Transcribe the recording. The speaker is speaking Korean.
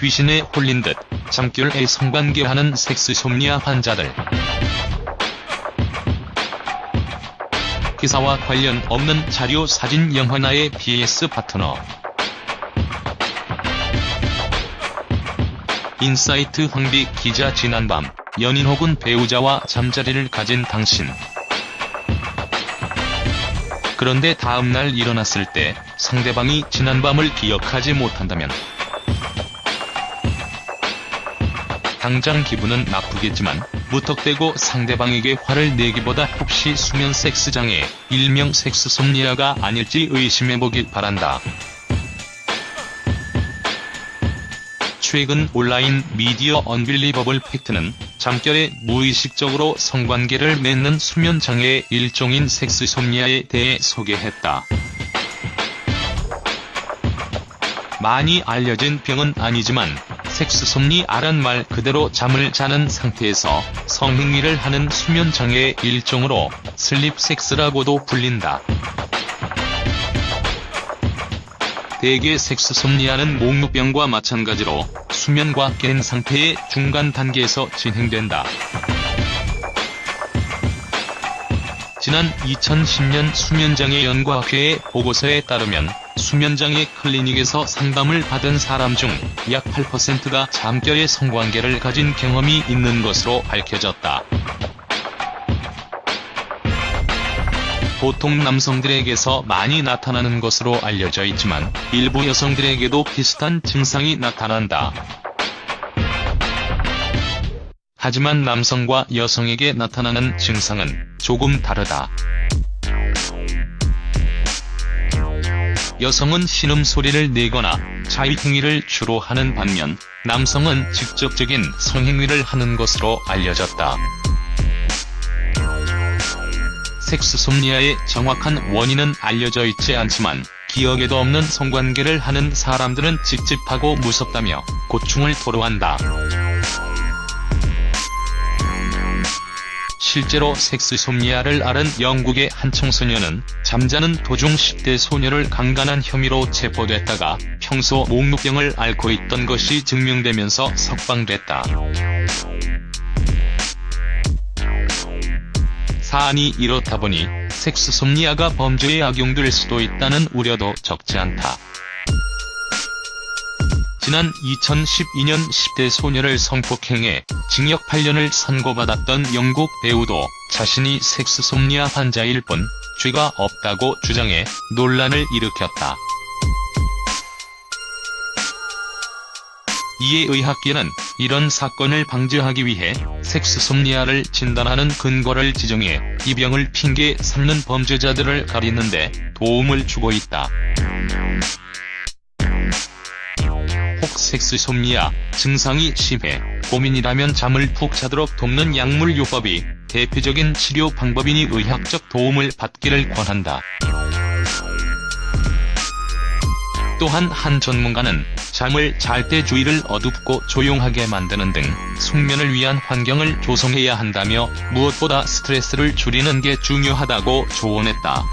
귀신에 홀린 듯 잠결에 성관계하는 sexsomnia 환자들. 기사와 관련 없는 자료 사진 영화 나의 PS 파트너. 인사이트 황비 기자 지난밤 연인 혹은 배우자와 잠자리를 가진 당신. 그런데 다음날 일어났을 때 상대방이 지난밤을 기억하지 못한다면 당장 기분은 나쁘겠지만 무턱대고 상대방에게 화를 내기보다 혹시 수면 섹스 장애, 일명 섹스솜니아가 아닐지 의심해보길 바란다. 최근 온라인 미디어 언빌리버블 팩트는 잠결에 무의식적으로 성관계를 맺는 수면장애의 일종인 섹스솜니아에 대해 소개했다. 많이 알려진 병은 아니지만 섹스솜니아란 말 그대로 잠을 자는 상태에서 성행위를 하는 수면장애의 일종으로 슬립섹스라고도 불린다. 대개 섹스솜니아는 목루병과 마찬가지로 수면과 깬 상태의 중간 단계에서 진행된다. 지난 2010년 수면장애 연구학회의 보고서에 따르면 수면장애 클리닉에서 상담을 받은 사람 중 약 8%가 잠결의 성관계를 가진 경험이 있는 것으로 밝혀졌다. 보통 남성들에게서 많이 나타나는 것으로 알려져 있지만 일부 여성들에게도 비슷한 증상이 나타난다. 하지만 남성과 여성에게 나타나는 증상은 조금 다르다. 여성은 신음소리를 내거나 자위행위를 주로 하는 반면 남성은 직접적인 성행위를 하는 것으로 알려졌다. 섹스솜니아의 정확한 원인은 알려져 있지 않지만 기억에도 없는 성관계를 하는 사람들은 찝찝하고 무섭다며 고충을 토로한다. 실제로 섹스솜니아를 앓은 영국의 한 청소년은 잠자는 도중 10대 소녀를 강간한 혐의로 체포됐다가 평소 목루병을 앓고 있던 것이 증명되면서 석방됐다. 사안이 이렇다 보니 섹스솜니아가 범죄에 악용될 수도 있다는 우려도 적지 않다. 지난 2012년 10대 소녀를 성폭행해 징역 8년을 선고받았던 영국 배우도 자신이 섹스솜니아 환자일 뿐 죄가 없다고 주장해 논란을 일으켰다. 이에 의학계는 이런 사건을 방지하기 위해 섹스솜니아를 진단하는 근거를 지정해 이 병을 핑계 삼는 범죄자들을 가리는데 도움을 주고 있다. 혹 섹스솜니아 증상이 심해 고민이라면 잠을 푹 자도록 돕는 약물요법이 대표적인 치료 방법이니 의학적 도움을 받기를 권한다. 또한 한 전문가는 잠을 잘 때 주위를 어둡고 조용하게 만드는 등 숙면을 위한 환경을 조성해야 한다며 무엇보다 스트레스를 줄이는 게 중요하다고 조언했다.